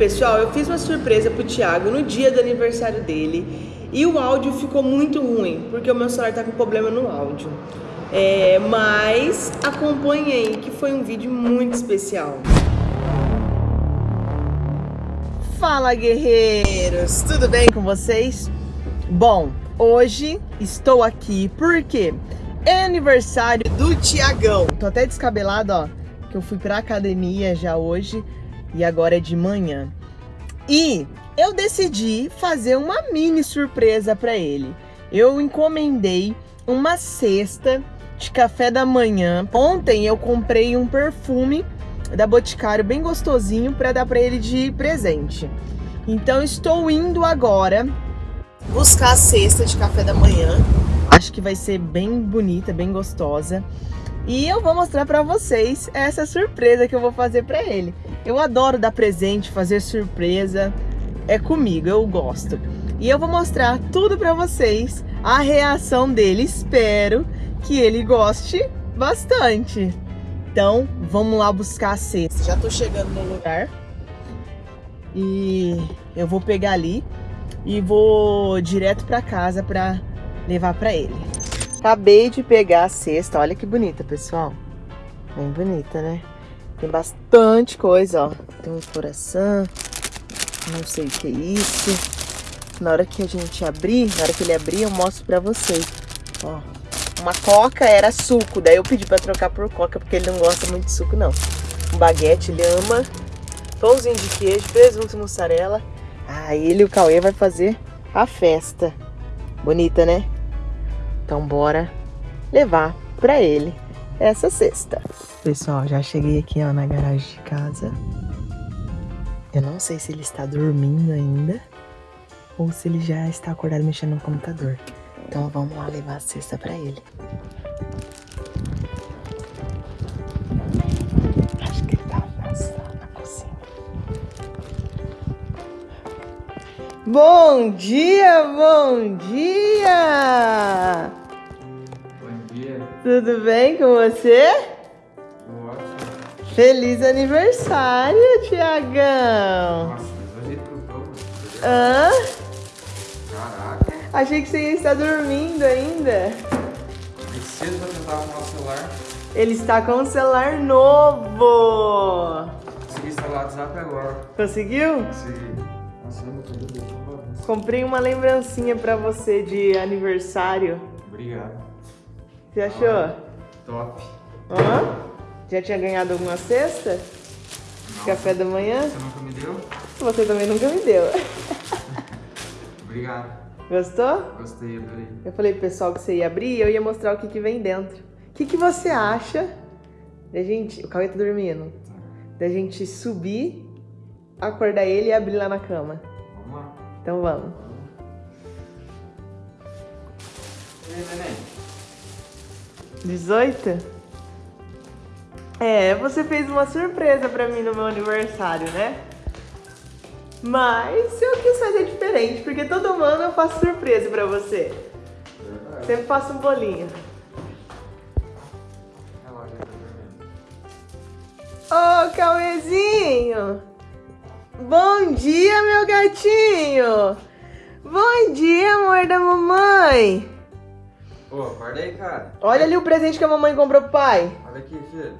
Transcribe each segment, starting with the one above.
Pessoal, eu fiz uma surpresa pro Thiago no dia do aniversário dele e o áudio ficou muito ruim, porque o meu celular tá com problema no áudio. É, mas acompanhei, que foi um vídeo muito especial. Fala guerreiros, tudo bem com vocês? Bom, hoje estou aqui porque é aniversário do Tiagão. Tô até descabelado, ó, que eu fui pra academia já hoje e agora é de manhã. E eu decidi fazer uma mini surpresa para ele. Eu encomendei uma cesta de café da manhã. Ontem eu comprei um perfume da Boticário bem gostosinho para dar para ele de presente. Então estou indo agora buscar a cesta de café da manhã. Acho que vai ser bem bonita, bem gostosa. E eu vou mostrar para vocês essa surpresa que eu vou fazer para ele. Eu adoro dar presente, fazer surpresa. É comigo, eu gosto. E eu vou mostrar tudo para vocês, a reação dele. Espero que ele goste bastante. Então, vamos lá buscar a cesta. Já tô chegando no lugar. E eu vou pegar ali e vou direto para casa para levar para ele. Acabei de pegar a cesta. Olha que bonita, pessoal. Bem bonita, né? Tem bastante coisa, ó. Tem um coração. Não sei o que é isso. Na hora que a gente abrir, na hora que ele abrir, eu mostro pra vocês. Ó, uma coca era suco, daí eu pedi pra trocar por coca, porque ele não gosta muito de suco, não. Um baguete, ele ama. Pãozinho de queijo, presunto e mussarela. Ah, ele e o Cauê vai fazer a festa. Bonita, né? Então bora levar pra ele essa cesta. Pessoal, já cheguei aqui ó, na garagem de casa. Eu não sei se ele está dormindo ainda ou se ele já está acordado mexendo no computador. Então vamos lá levar a cesta para ele. Acho que ele tá na cozinha. Bom dia, bom dia! Tudo bem com você? Ótimo. Feliz aniversário, Tiagão! Nossa, mas hoje tô, mano. Hã? Caraca. Achei que você ia estar dormindo ainda. Mais cedo já tentava arrumar o celular. Ele está com um celular novo. Consegui instalar o WhatsApp agora. Conseguiu? Consegui. Nossa, eu não tô doido, tô bagunça. Comprei uma lembrancinha pra você de aniversário. Obrigado. Você achou? Top. Hã? Já tinha ganhado alguma cesta? De café da manhã? Você nunca me deu? Você também nunca me deu. Obrigado. Gostou? Gostei, adorei. Eu falei pro pessoal que você ia abrir e eu ia mostrar o que, que vem dentro. O que, que você acha da gente. O Cauê tá dormindo. Da gente subir, acordar ele e abrir lá na cama. Vamos lá. Então vamos. E aí, neném? 18? É, você fez uma surpresa pra mim no meu aniversário, né? Mas eu quis fazer diferente, porque todo ano eu faço surpresa pra você. Verdade. Sempre faço um bolinho. Ô, Cauêzinho! Bom dia, meu gatinho! Bom dia, amor da mamãe! Ô, acorda aí, cara. Olha ali o presente que a mamãe comprou pro pai. Olha aqui, filho.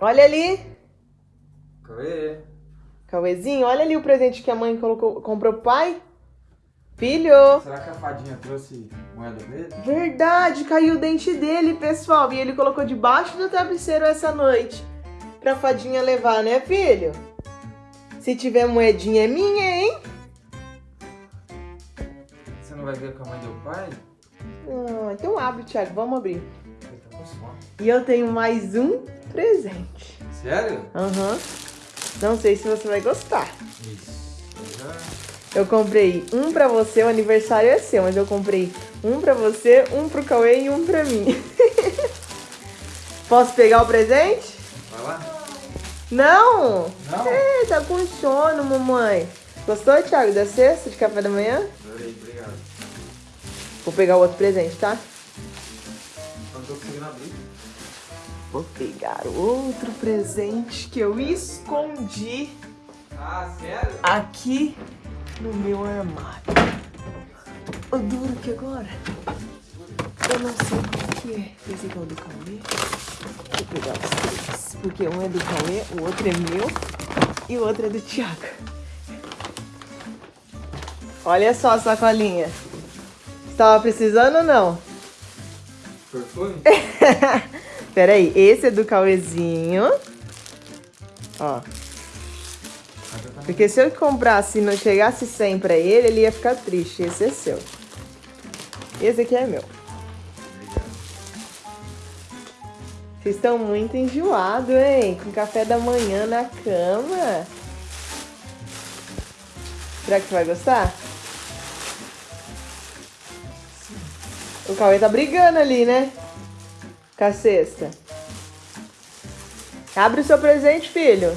Olha ali. Cauê. Cauêzinho, olha ali o presente que a mãe colocou, comprou pro pai. Filho! Será que a fadinha trouxe moeda dele? Verdade, caiu o dente dele, pessoal. E ele colocou debaixo do travesseiro essa noite. Pra fadinha levar, né, filho? Se tiver moedinha é minha, hein? Você não vai ver com a mãe do pai? Ah, então abre, Thiago. Vamos abrir. E eu tenho mais um presente. Sério? Aham. Não sei se você vai gostar. Isso. Eu comprei um pra você, o aniversário é seu, mas eu comprei um pra você, um pro Cauê e um pra mim. Posso pegar o presente? Vai lá? Não! Não? É, tá com sono, mamãe. Gostou, Thiago, da cesta de café da manhã? Vou pegar o outro presente, tá? Não tô conseguindo abrir. Vou pegar outro presente que eu escondi Ah, sério? aqui no meu armário. O duro que agora, eu não sei qual que é. Esse aqui é o do Cauê. Eu pegar os três, porque um é do Cauê, o outro é meu e o outro é do Thiago. Olha só a sacolinha. Estava precisando ou não? Perfume? Pera aí, esse é do Cauêzinho. Ó. Porque se eu comprasse e não chegasse 100 pra ele, ele ia ficar triste. Esse é seu. Esse aqui é meu. Vocês estão muito enjoados, hein? Com café da manhã na cama. Será que você vai gostar? O Cauê tá brigando ali, né? Com a cesta. Abre o seu presente, filho.